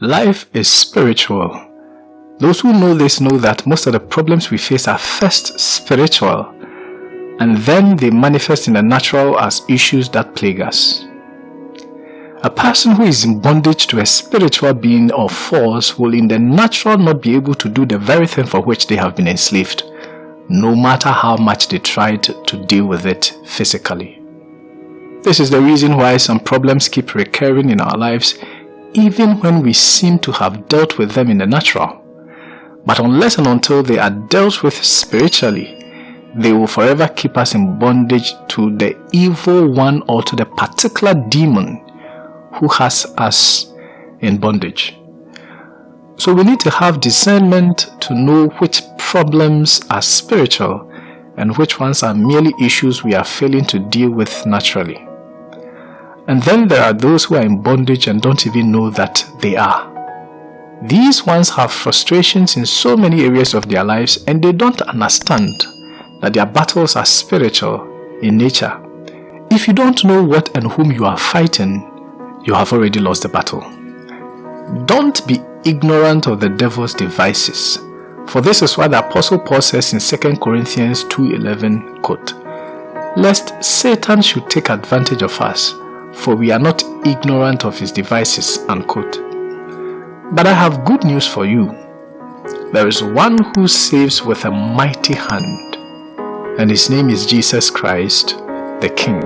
Life is spiritual. Those who know this know that most of the problems we face are first spiritual and then they manifest in the natural as issues that plague us. A person who is in bondage to a spiritual being or force will in the natural not be able to do the very thing for which they have been enslaved, no matter how much they tried to deal with it physically. This is the reason why some problems keep recurring in our lives even when we seem to have dealt with them in the natural. But unless and until they are dealt with spiritually, they will forever keep us in bondage to the evil one or to the particular demon who has us in bondage. So we need to have discernment to know which problems are spiritual and which ones are merely issues we are failing to deal with naturally. And then there are those who are in bondage and don't even know that they are. These ones have frustrations in so many areas of their lives and they don't understand that their battles are spiritual in nature. If you don't know what and whom you are fighting, you have already lost the battle. Don't be ignorant of the devil's devices. For this is why the Apostle Paul says in 2 Corinthians 2.11, quote, Lest Satan should take advantage of us, for we are not ignorant of his devices, unquote. But I have good news for you. There is one who saves with a mighty hand, and his name is Jesus Christ, the King.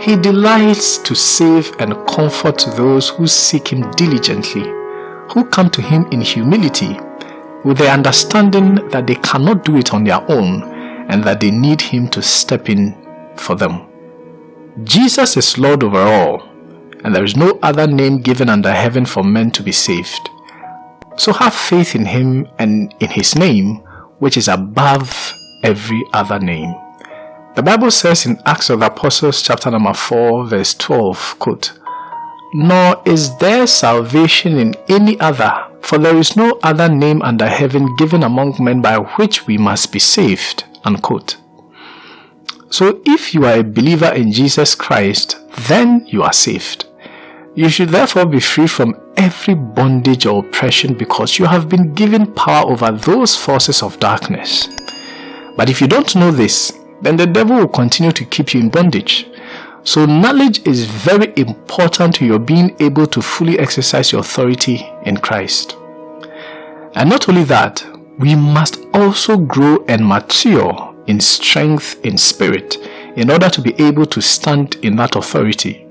He delights to save and comfort those who seek Him diligently, who come to Him in humility, with the understanding that they cannot do it on their own and that they need Him to step in for them. Jesus is Lord over all, and there is no other name given under heaven for men to be saved. So have faith in Him and in His name, which is above every other name. The Bible says in Acts of the Apostles chapter number 4 verse 12, quote, Nor is there salvation in any other, for there is no other name under heaven given among men by which we must be saved, unquote. So if you are a believer in Jesus Christ, then you are saved. You should therefore be free from every bondage or oppression because you have been given power over those forces of darkness. But if you don't know this, then the devil will continue to keep you in bondage. So knowledge is very important to your being able to fully exercise your authority in Christ. And not only that, we must also grow and mature in strength in spirit in order to be able to stand in that authority.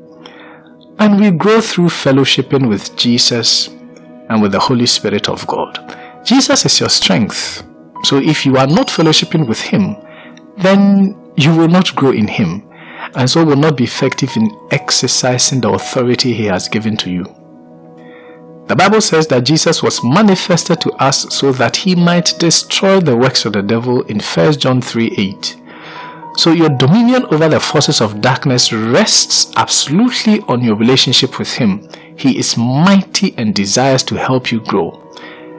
And we grow through fellowshipping with Jesus and with the Holy Spirit of God. Jesus is your strength. So if you are not fellowshipping with Him, then you will not grow in Him and so will not be effective in exercising the authority He has given to you. The Bible says that Jesus was manifested to us so that He might destroy the works of the devil in 1 John 3 8. So your dominion over the forces of darkness rests absolutely on your relationship with Him. He is mighty and desires to help you grow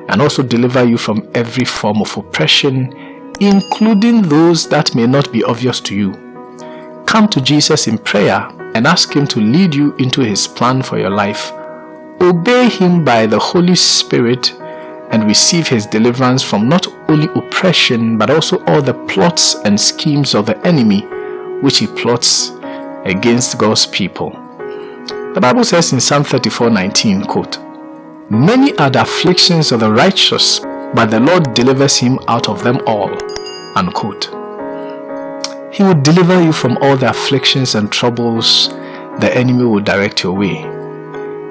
and also deliver you from every form of oppression including those that may not be obvious to you. Come to Jesus in prayer and ask Him to lead you into His plan for your life. Obey Him by the Holy Spirit and receive His deliverance from not only oppression but also all the plots and schemes of the enemy which he plots against God's people. The Bible says in Psalm 34:19, quote, Many are the afflictions of the righteous, but the Lord delivers him out of them all. Unquote. He will deliver you from all the afflictions and troubles the enemy will direct your way.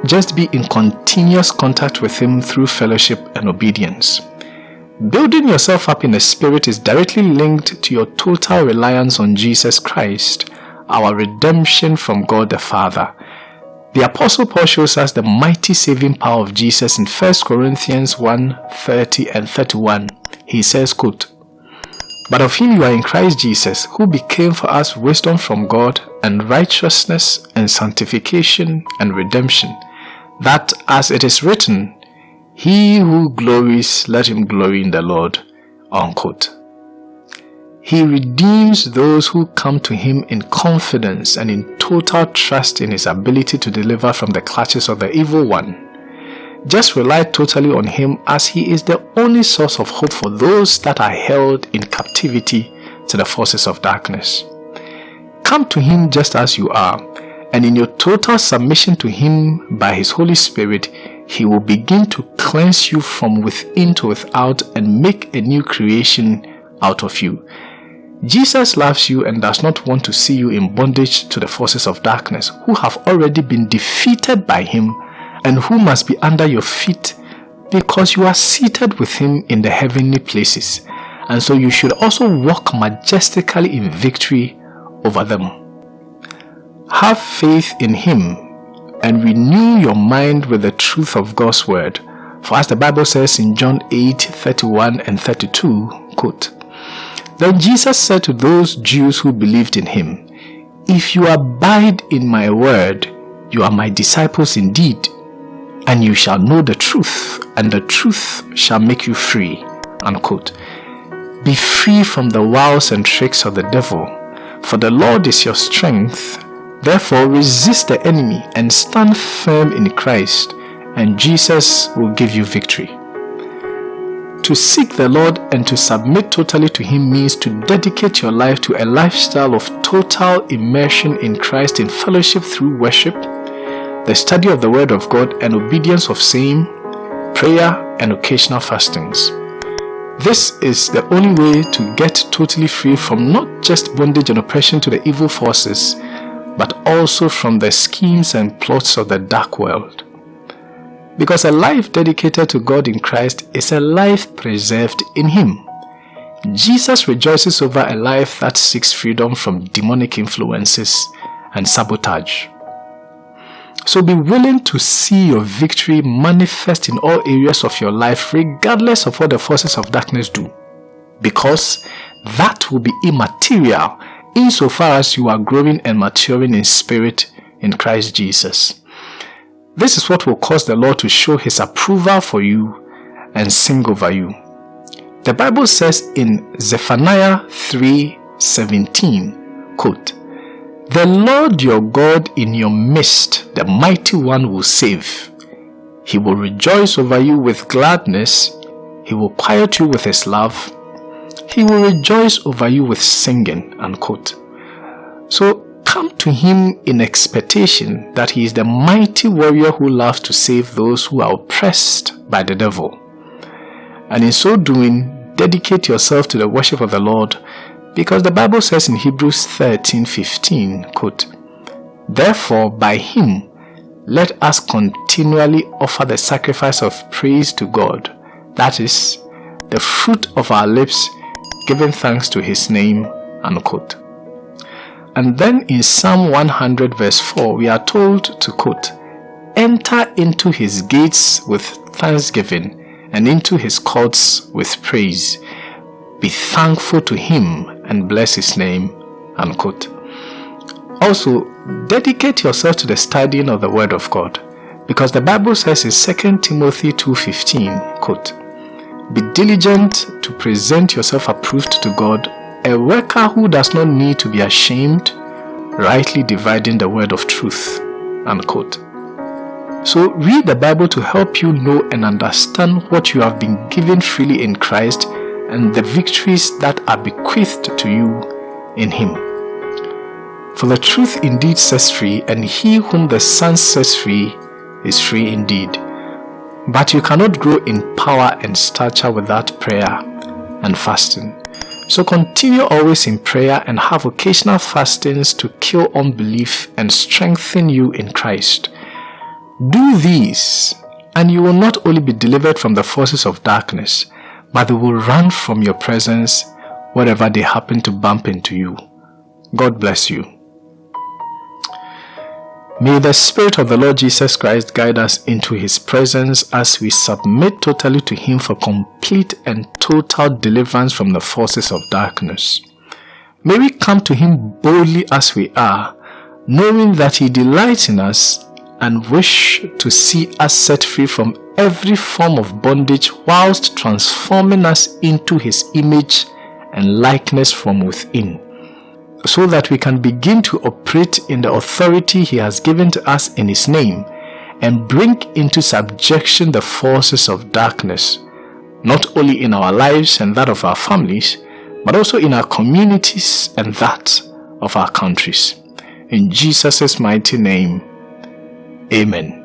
Just be in continuous contact with him through fellowship and obedience. Building yourself up in the Spirit is directly linked to your total reliance on Jesus Christ, our redemption from God the Father. The Apostle Paul shows us the mighty saving power of Jesus in 1 Corinthians 1 30 and 31. He says, quote, But of him you are in Christ Jesus, who became for us wisdom from God, and righteousness, and sanctification, and redemption, that as it is written, He who glories, let him glory in the Lord. Unquote. He redeems those who come to him in confidence and in total trust in his ability to deliver from the clutches of the evil one. Just rely totally on Him as He is the only source of hope for those that are held in captivity to the forces of darkness. Come to Him just as you are, and in your total submission to Him by His Holy Spirit, He will begin to cleanse you from within to without and make a new creation out of you. Jesus loves you and does not want to see you in bondage to the forces of darkness who have already been defeated by Him and who must be under your feet because you are seated with Him in the heavenly places. And so you should also walk majestically in victory over them. Have faith in Him and renew your mind with the truth of God's word. For as the Bible says in John 8 31 and 32, quote, Then Jesus said to those Jews who believed in him, If you abide in my word, you are my disciples indeed, and you shall know the truth, and the truth shall make you free. Unquote. Be free from the wiles and tricks of the devil, for the Lord is your strength. Therefore resist the enemy and stand firm in Christ, and Jesus will give you victory. To seek the Lord and to submit totally to Him means to dedicate your life to a lifestyle of total immersion in Christ in fellowship through worship, the study of the Word of God, and obedience of same, prayer, and occasional fastings. This is the only way to get totally free from not just bondage and oppression to the evil forces, but also from the schemes and plots of the dark world. Because a life dedicated to God in Christ is a life preserved in Him. Jesus rejoices over a life that seeks freedom from demonic influences and sabotage. So be willing to see your victory manifest in all areas of your life regardless of what the forces of darkness do. Because that will be immaterial insofar as you are growing and maturing in spirit in Christ Jesus. This is what will cause the Lord to show his approval for you and sing over you. The Bible says in Zephaniah 3:17, quote, the Lord your God in your midst, the mighty one will save. He will rejoice over you with gladness. He will quiet you with his love. He will rejoice over you with singing. Unquote. So come to him in expectation that he is the mighty warrior who loves to save those who are oppressed by the devil. And in so doing, dedicate yourself to the worship of the Lord because the Bible says in Hebrews 13 15, quote, Therefore, by him, let us continually offer the sacrifice of praise to God, that is, the fruit of our lips, giving thanks to his name. Unquote. And then in Psalm 100, verse 4, we are told to quote, Enter into his gates with thanksgiving and into his courts with praise. Be thankful to him and bless his name. Unquote. Also, dedicate yourself to the studying of the Word of God, because the Bible says in 2 Timothy 2.15, quote, Be diligent to present yourself approved to God, a worker who does not need to be ashamed, rightly dividing the word of truth. Unquote. So read the Bible to help you know and understand what you have been given freely in Christ and the victories that are bequeathed to you in him. For the truth indeed sets free, and he whom the Son sets free is free indeed. But you cannot grow in power and stature without prayer and fasting. So continue always in prayer and have occasional fastings to kill unbelief and strengthen you in Christ. Do these, and you will not only be delivered from the forces of darkness, but they will run from your presence wherever they happen to bump into you. God bless you. May the Spirit of the Lord Jesus Christ guide us into His presence as we submit totally to Him for complete and total deliverance from the forces of darkness. May we come to Him boldly as we are, knowing that He delights in us and wish to see us set free from every form of bondage whilst transforming us into his image and likeness from within so that we can begin to operate in the authority he has given to us in his name and bring into subjection the forces of darkness, not only in our lives and that of our families, but also in our communities and that of our countries. In Jesus' mighty name, Amen.